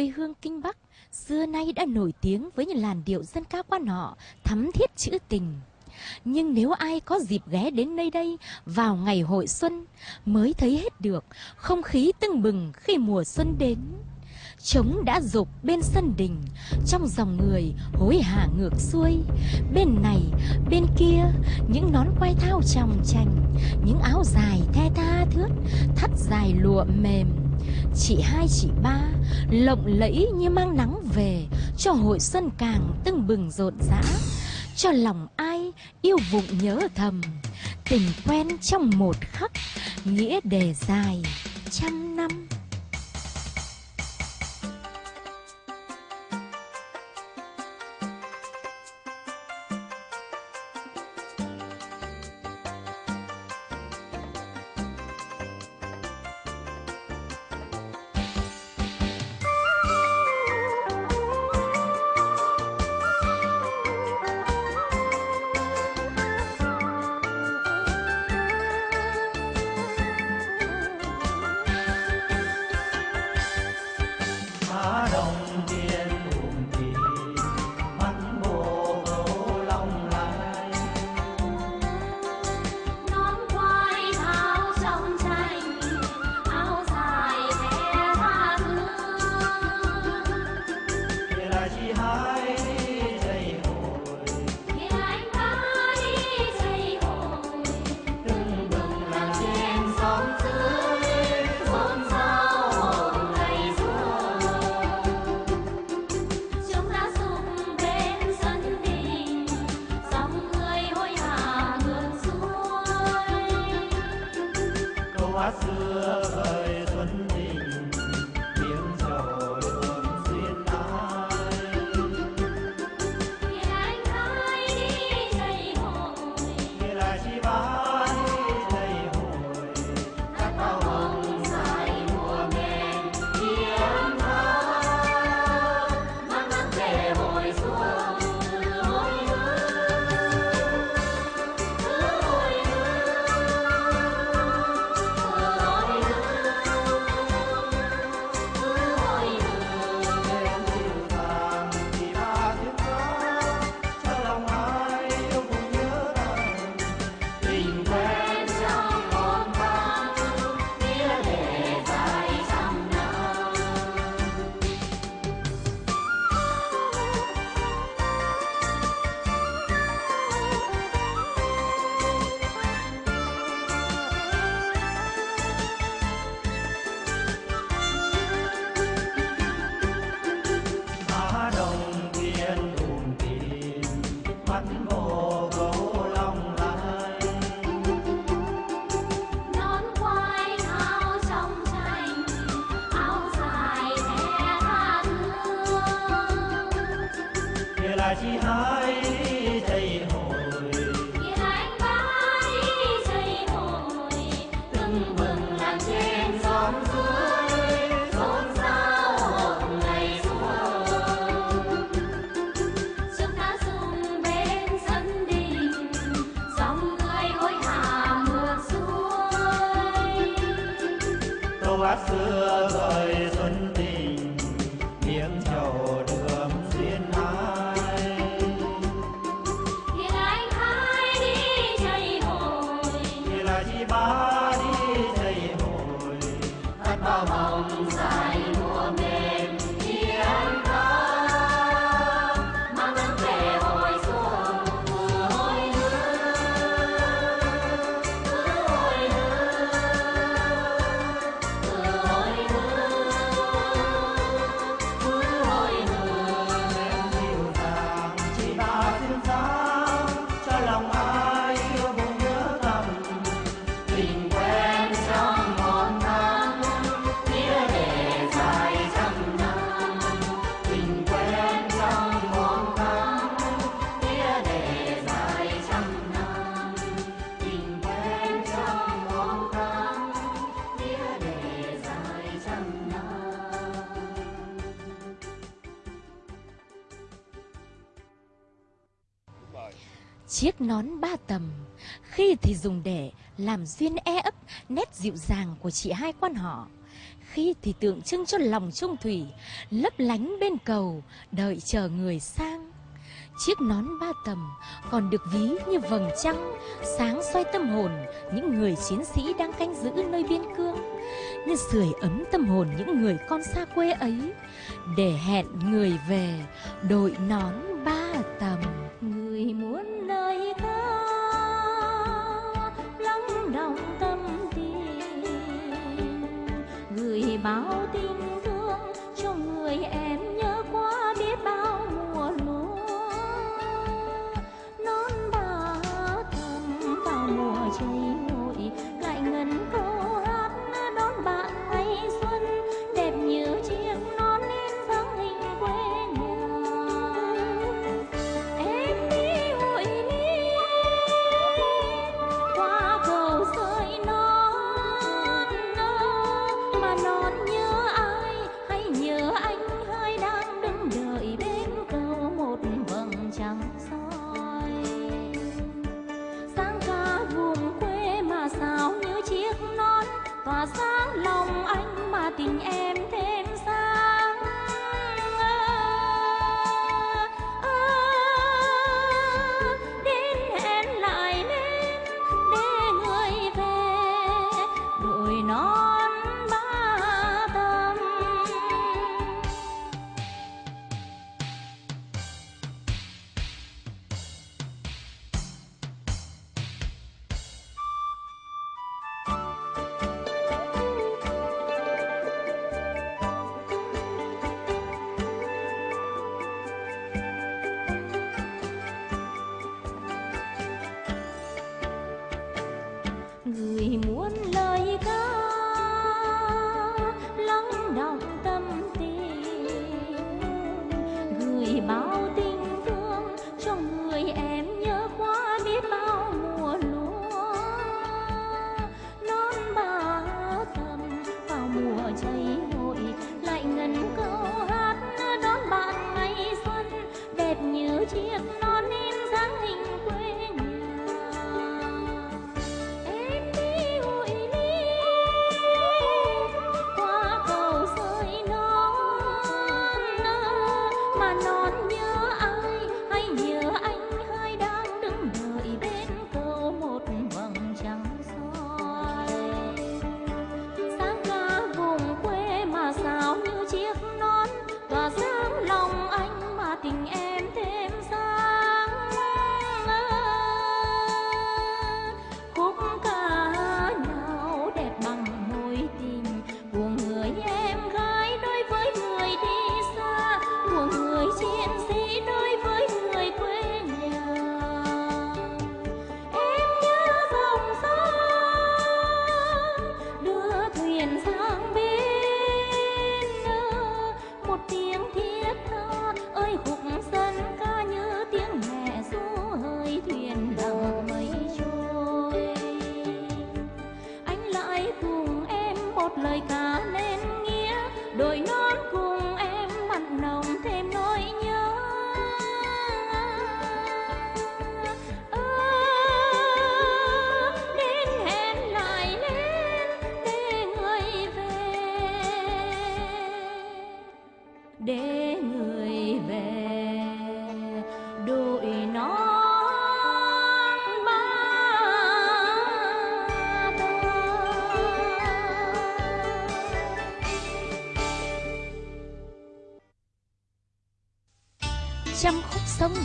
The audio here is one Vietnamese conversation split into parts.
quê hương Kinh Bắc, xưa nay đã nổi tiếng với những làn điệu dân ca quan họ thắm thiết trữ tình. Nhưng nếu ai có dịp ghé đến nơi đây vào ngày hội xuân, mới thấy hết được không khí tưng bừng khi mùa xuân đến. Trống đã rục bên sân đình Trong dòng người hối hả ngược xuôi. Bên này, bên kia Những nón quay thao trong tranh Những áo dài the tha thướt Thắt dài lụa mềm. Chị hai chị ba Lộng lẫy như mang nắng về Cho hội xuân càng tưng bừng rộn rã. Cho lòng ai yêu vụng nhớ thầm Tình quen trong một khắc Nghĩa đề dài trăm năm. xưa rời xuân tình miếng trầu đưa nón ba tầm. Khi thì dùng để làm duyên e ấp, nét dịu dàng của chị hai quan họ. Khi thì tượng trưng cho lòng trung thủy, Lấp lánh bên cầu, đợi chờ người sang. Chiếc nón ba tầm còn được ví như vầng trăng, Sáng soi tâm hồn những người chiến sĩ đang canh giữ nơi biên cương. Như sưởi ấm tâm hồn những người con xa quê ấy, Để hẹn người về đội nón ba tầm. Người muốn gửi bao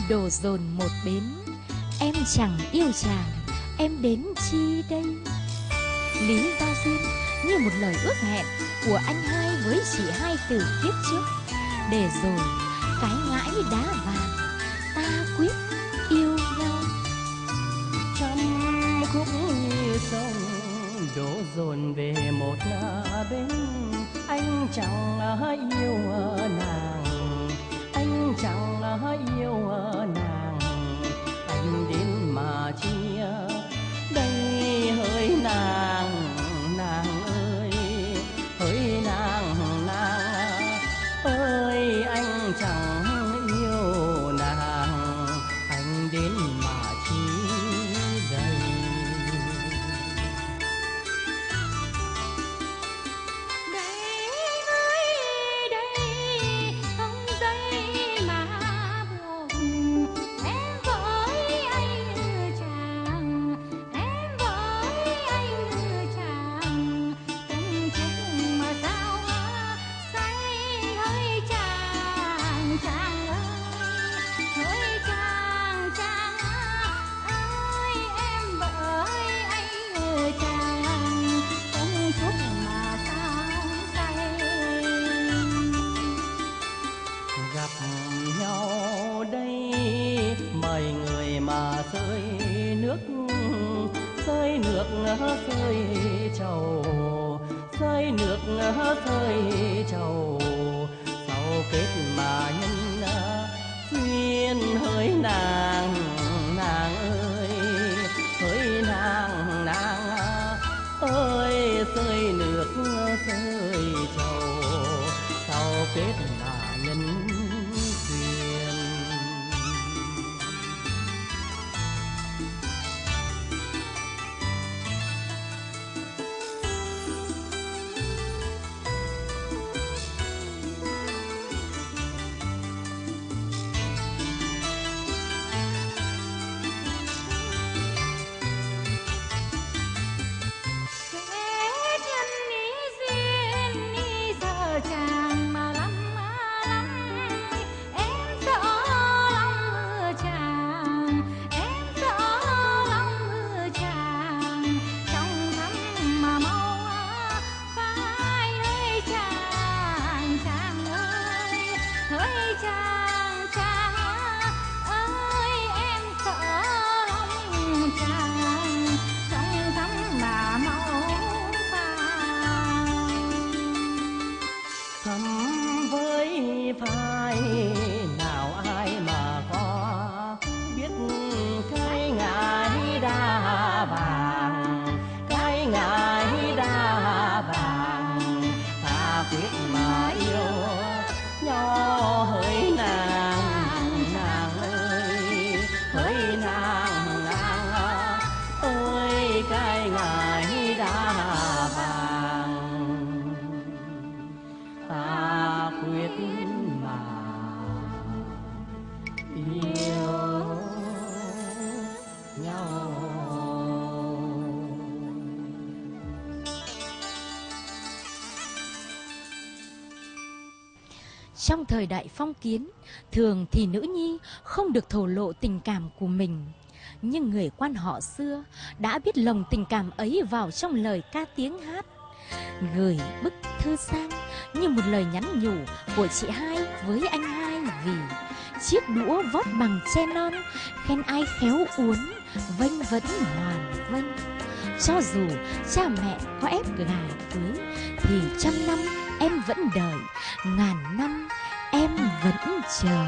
đổ dồn một bến. Em chẳng yêu chàng, em đến chi đây? Lý do duyên, như một lời ước hẹn của anh hai với chị hai từ kiếp trước. Để rồi, cái ngãi đá vàng, ta quyết yêu nhau. Trăm khúc như sông đổ dồn về một bên anh chẳng yêu nàng chẳng yêu nàng. Anh đến mà chia đây hơi nàng rơi trầu rơi nước rơi trầu. Sau kết mà nhân duyên hỡi nàng nàng Trong thời đại phong kiến, thường thì nữ nhi không được thổ lộ tình cảm của mình. Nhưng người quan họ xưa đã biết lồng tình cảm ấy vào trong lời ca tiếng hát. Gửi bức thư sang như một lời nhắn nhủ của chị hai với anh hai vì chiếc đũa vót bằng tre non khen ai khéo uốn vênh vẫn hoàn vênh cho dù cha mẹ có ép gà cưới thì trăm năm em vẫn đợi ngàn năm vẫn chờ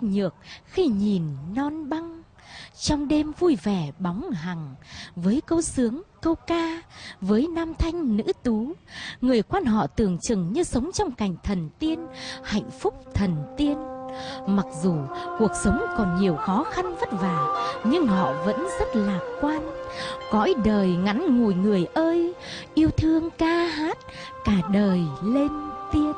sức nhược khi nhìn non băng. Trong đêm vui vẻ bóng hằng, với câu sướng, câu ca, với nam thanh nữ tú, người quan họ tưởng chừng như sống trong cảnh thần tiên, hạnh phúc thần tiên. Mặc dù cuộc sống còn nhiều khó khăn vất vả, nhưng họ vẫn rất lạc quan. Cõi đời ngắn ngủi người ơi, yêu thương ca hát, cả đời lên tiên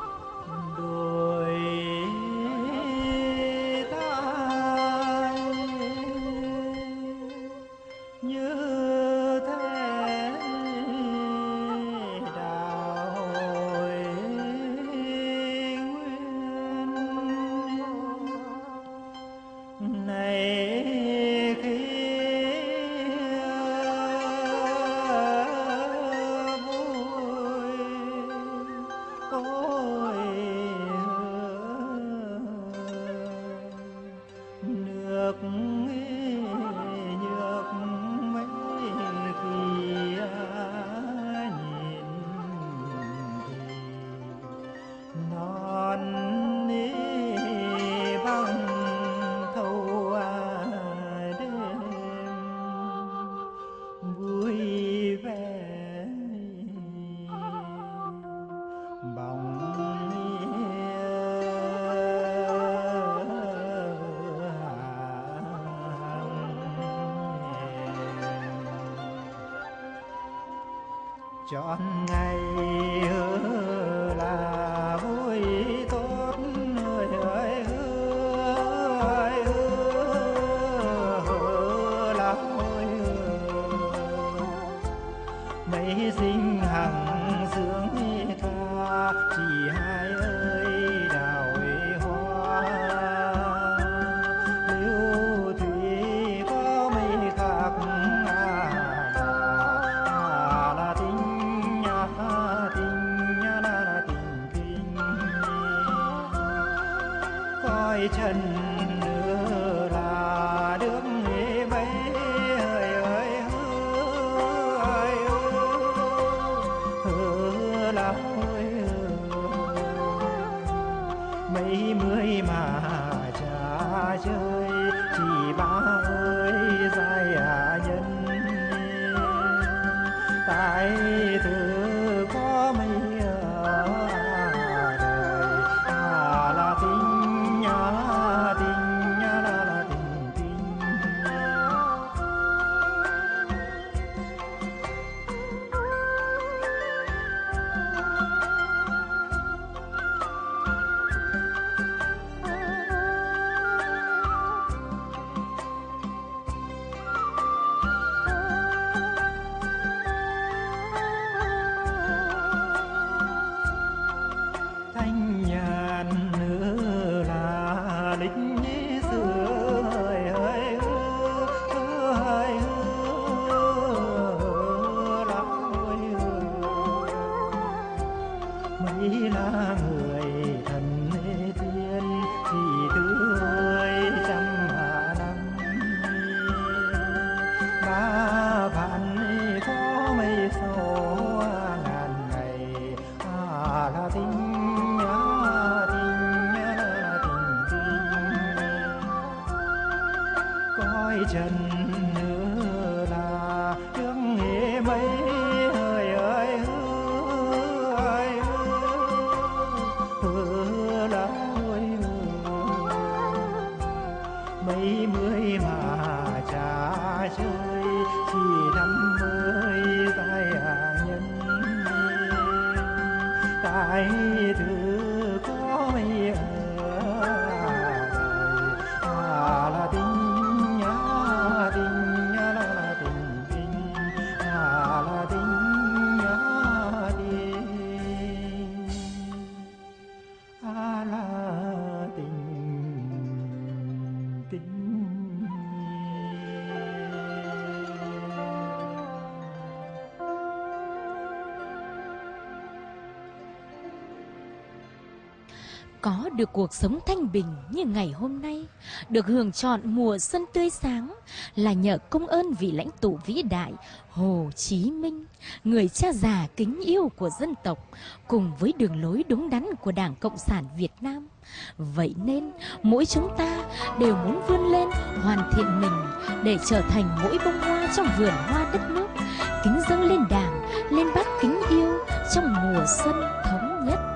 có được cuộc sống thanh bình như ngày hôm nay, được hưởng chọn mùa xuân tươi sáng là nhờ công ơn vị lãnh tụ vĩ đại Hồ Chí Minh, người cha già kính yêu của dân tộc, cùng với đường lối đúng đắn của Đảng Cộng sản Việt Nam. Vậy nên, mỗi chúng ta đều muốn vươn lên, hoàn thiện mình để trở thành mỗi bông hoa trong vườn hoa đất nước, kính dâng lên Đảng, lên bác kính yêu trong mùa xuân thống nhất.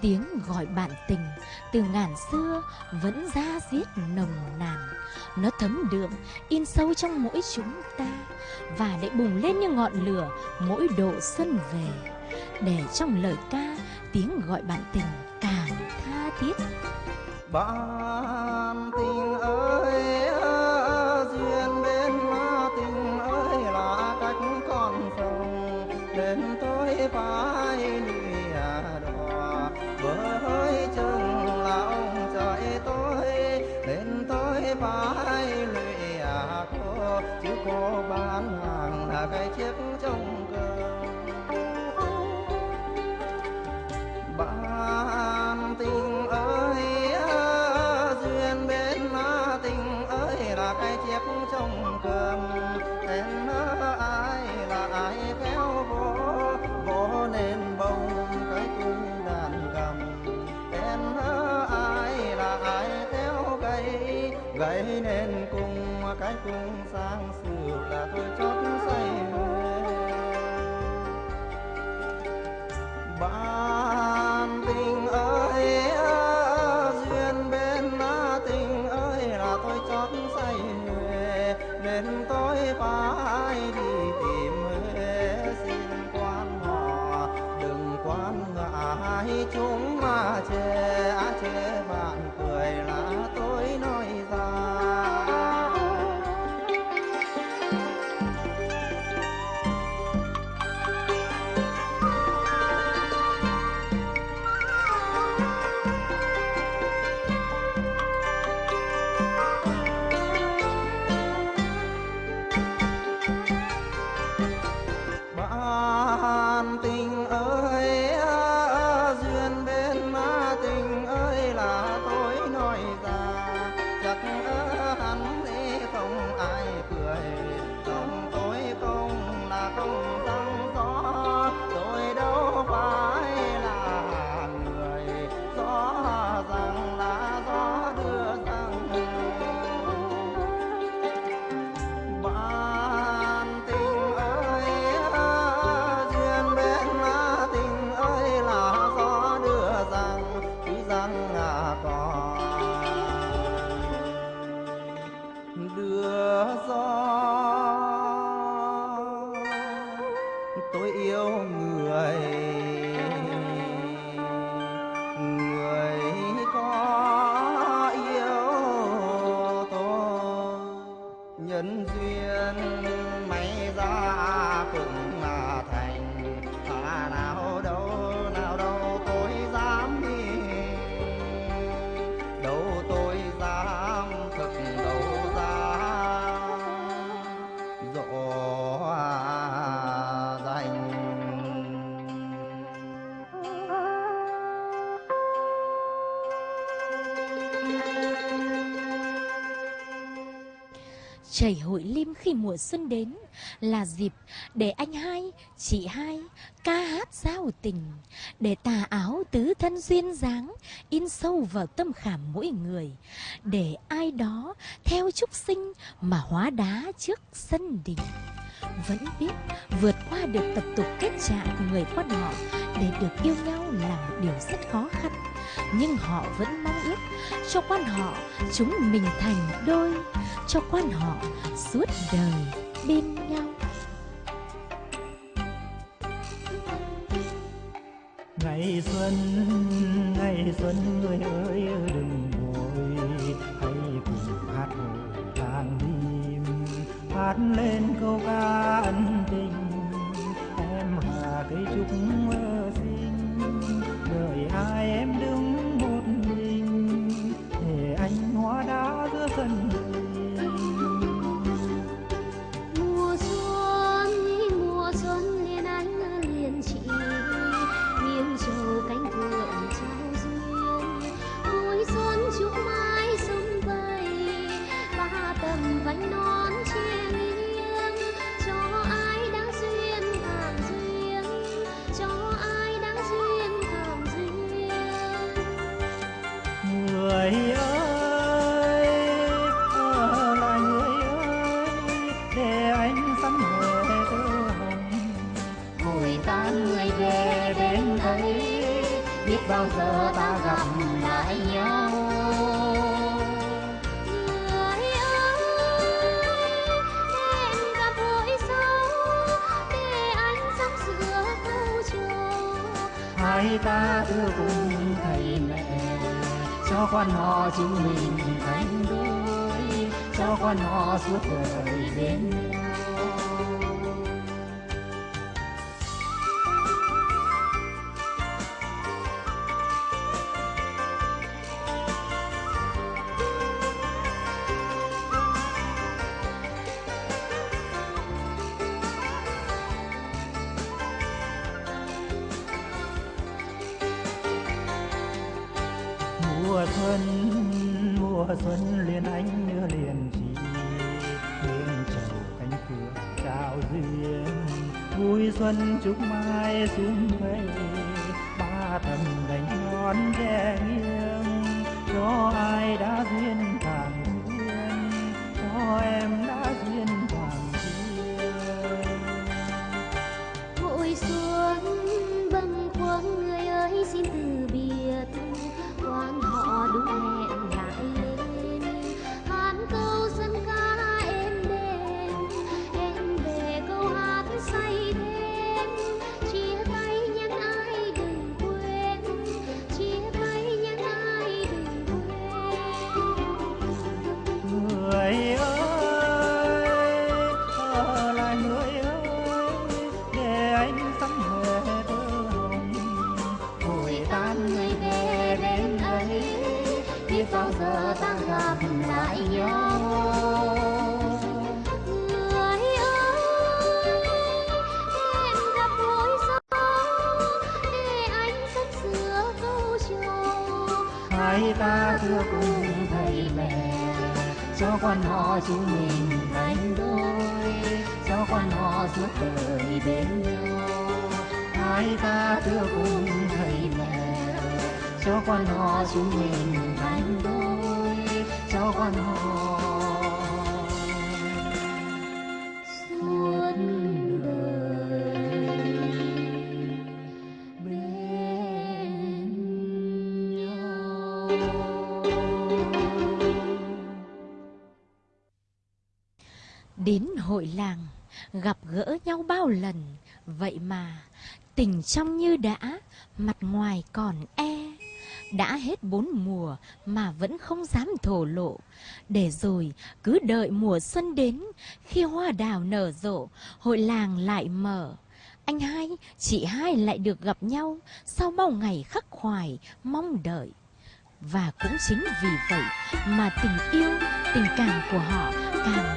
Tiếng gọi bạn tình từ ngàn xưa vẫn ra diết nồng nàn. Nó thấm đượm, in sâu trong mỗi chúng ta và lại bùng lên như ngọn lửa mỗi độ xuân về. Để trong lời ca, tiếng gọi bạn tình càng tha thiết. Bạn tình cái cung sang sử là tôi cho tôi yêu người. Chảy hội lim khi mùa xuân đến là dịp để anh hai, chị hai ca hát giao tình, để tà áo tứ thân duyên dáng in sâu vào tâm khảm mỗi người, để ai đó theo trúc sinh mà hóa đá trước sân đình. Vẫn biết vượt qua được tập tục kết trạng của người quan họ để được yêu nhau là một điều rất khó khăn. Nhưng họ vẫn mong ước cho quan họ chúng mình thành đôi, cho quan họ suốt đời bên nhau. ngày xuân ngày xuân người ơi, đừng vội hãy cùng hát hồi làng đêm hát lên câu ca ân quan họ chúng mình thành đôi cho quan họ suốt đời bên chúc mai xuân nay sau giờ ta gặp lại nhau hai ta thưa cùng thầy mẹ cho con họ chúng mình thành đôi cho con họ suốt đời bên nhau hai ta thưa cùng thầy mẹ cho con họ chúng mình đánh đôi cho con họ suốt đời bên nhau đến hội làng, gặp gỡ nhau bao lần. Vậy mà, tình trong như đã, mặt ngoài còn e đã hết bốn mùa mà vẫn không dám thổ lộ. Để rồi cứ đợi mùa xuân đến, khi hoa đào nở rộ, hội làng lại mở. Anh hai, chị hai lại được gặp nhau sau bao ngày khắc khoải, mong đợi. Và cũng chính vì vậy mà tình yêu, tình cảm của họ càng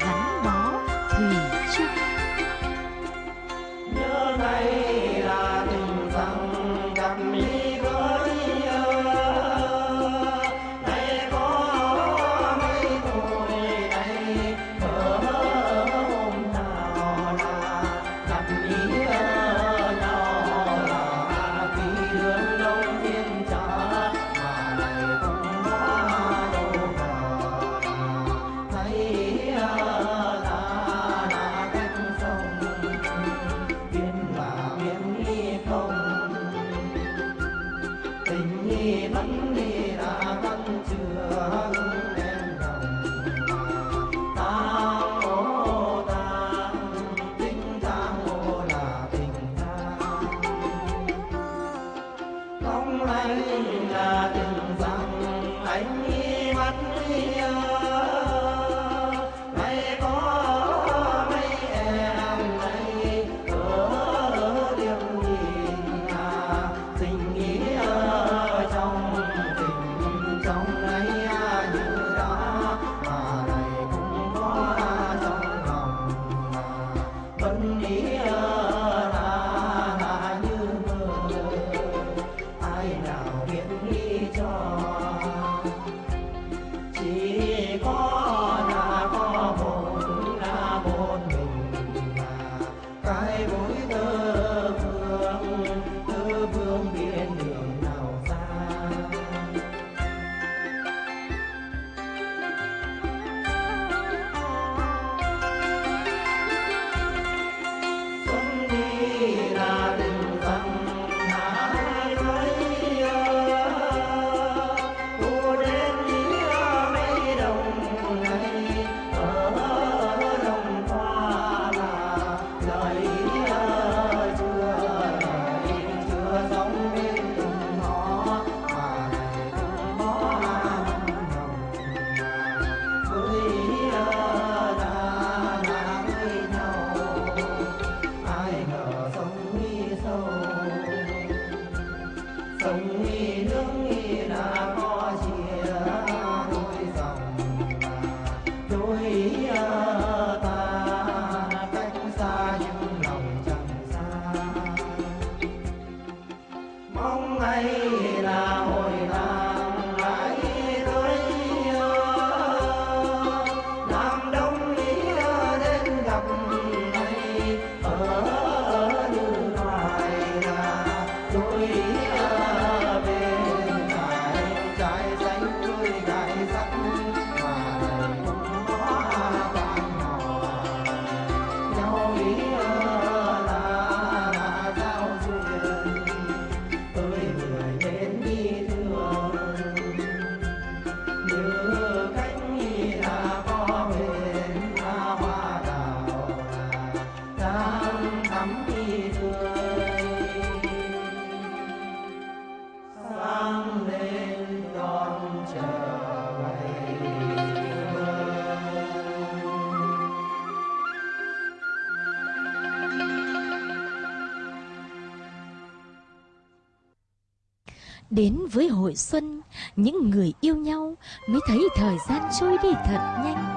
với hội xuân, Những người yêu nhau Mới thấy thời gian trôi đi thật nhanh.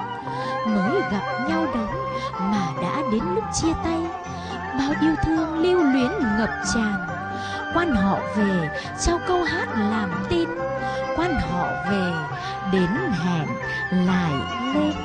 Mới gặp nhau đấy Mà đã đến lúc chia tay, Bao yêu thương lưu luyến ngập tràn. Quan họ về, Trao câu hát làm tin. Quan họ về, Đến hẹn lại lên.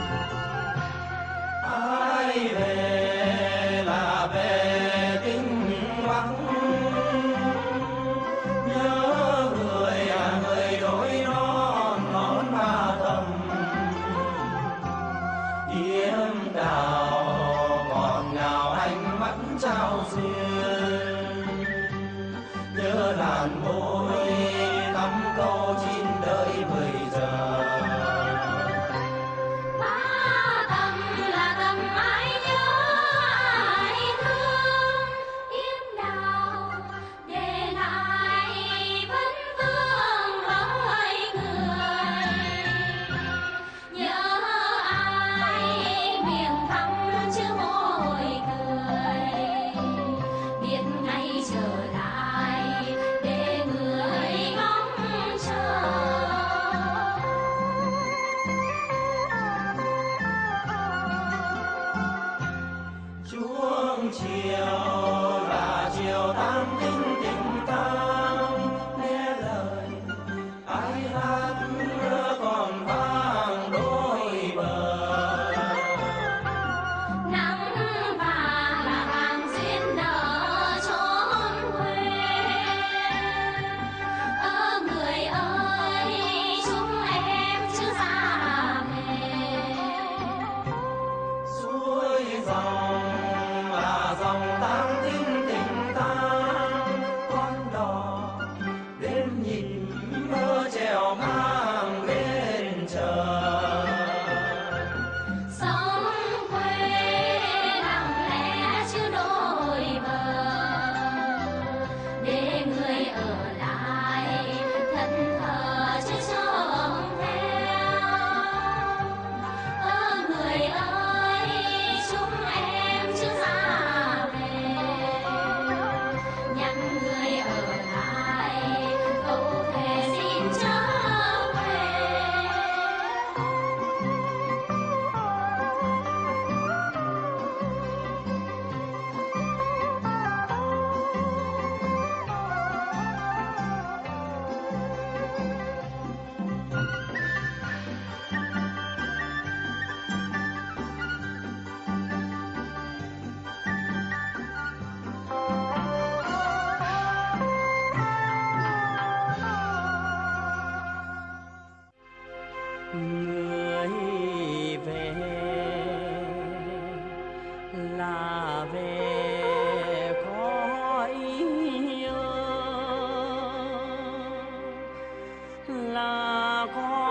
拉过。